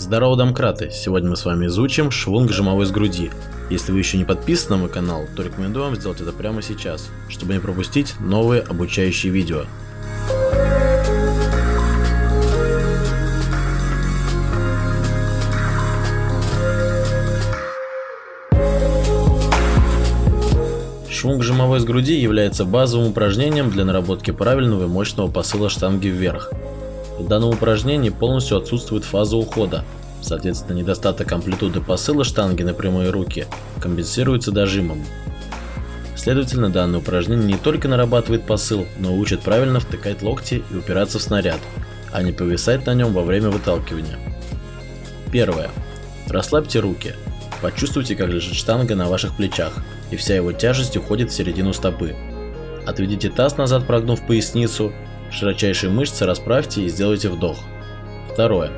Здорово, домкраты! Сегодня мы с вами изучим швунг жимовой с груди. Если вы еще не подписаны на мой канал, то рекомендую вам сделать это прямо сейчас, чтобы не пропустить новые обучающие видео. Швунг жимовой с груди является базовым упражнением для наработки правильного и мощного посыла штанги вверх. В данном упражнении полностью отсутствует фаза ухода, соответственно недостаток амплитуды посыла штанги на прямые руки компенсируется дожимом. Следовательно, данное упражнение не только нарабатывает посыл, но учит правильно втыкать локти и упираться в снаряд, а не повисать на нем во время выталкивания. Первое. Расслабьте руки. Почувствуйте, как лежит штанга на ваших плечах и вся его тяжесть уходит в середину стопы. Отведите таз назад, прогнув поясницу, широчайшие мышцы расправьте и сделайте вдох. Второе.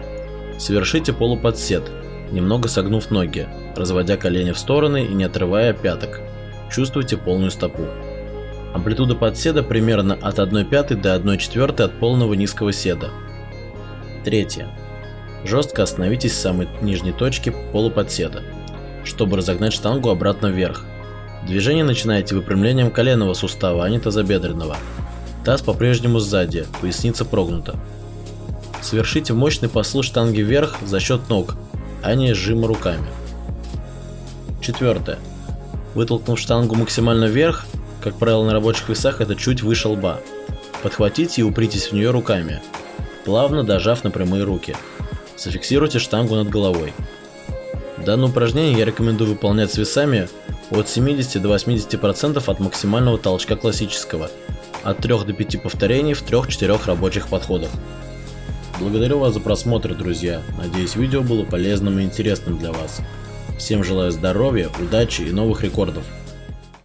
Совершите полуподсед, немного согнув ноги, разводя колени в стороны и не отрывая пяток. Чувствуйте полную стопу. Амплитуда подседа примерно от 1 пятой до 1 четвертой от полного низкого седа. Третье. Жестко остановитесь в самой нижней точке полуподседа, чтобы разогнать штангу обратно вверх. Движение начинаете выпрямлением коленного сустава, а не тазобедренного. Таз по-прежнему сзади, поясница прогнута. Совершите мощный посыл штанги вверх за счет ног, а не сжима руками. Четвертое. Вытолкнув штангу максимально вверх, как правило на рабочих весах это чуть выше лба. Подхватите и упритесь в нее руками, плавно дожав на прямые руки. Зафиксируйте штангу над головой. Данное упражнение я рекомендую выполнять с весами от 70 до 80% от максимального толчка классического, от 3 до 5 повторений в 3-4 рабочих подходах. Благодарю вас за просмотр, друзья. Надеюсь, видео было полезным и интересным для вас. Всем желаю здоровья, удачи и новых рекордов.